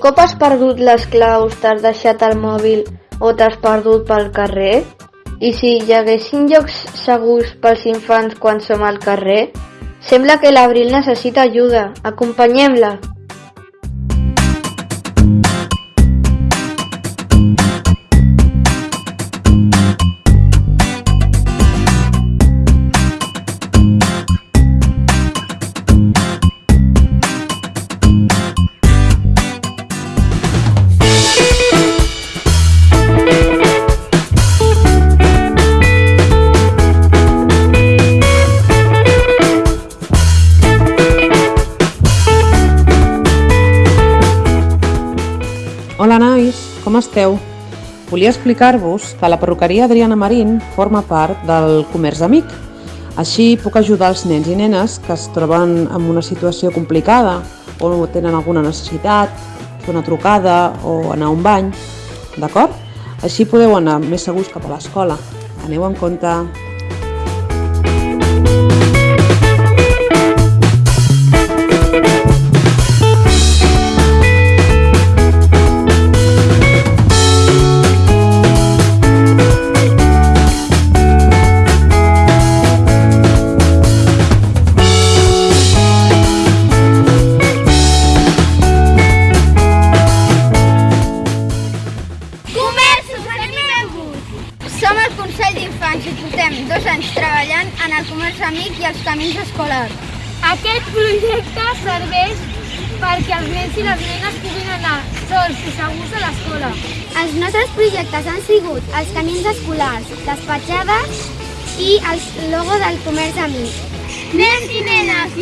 cop has perdut les claus, t'has deixat el mòbil o t'has perdut pel carrer? I si hi haguessin llocs segurs pels infants quan som al carrer? Sembla que l'Abril necessita ajuda. Acompanyem-la. Hola nois, com esteu? Volia explicar-vos que la perruqueria Adriana Marín forma part del Comerç Amic. Així puc ajudar els nens i nenes que es troben en una situació complicada o tenen alguna necessitat, fer una trucada o anar a un bany, d'acord? Així podeu anar més segurs cap a l'escola. Aneu en compte. Consell d'Infants i portem dos anys treballant en el comerç amic i els camins escolars. Aquest projecte serveix perquè els nens i les nenes puguin anar sols i segurs a l'escola. Els nostres projectes han sigut els camins escolars, les petjades i el logo del comerç amic. Nens i nenes,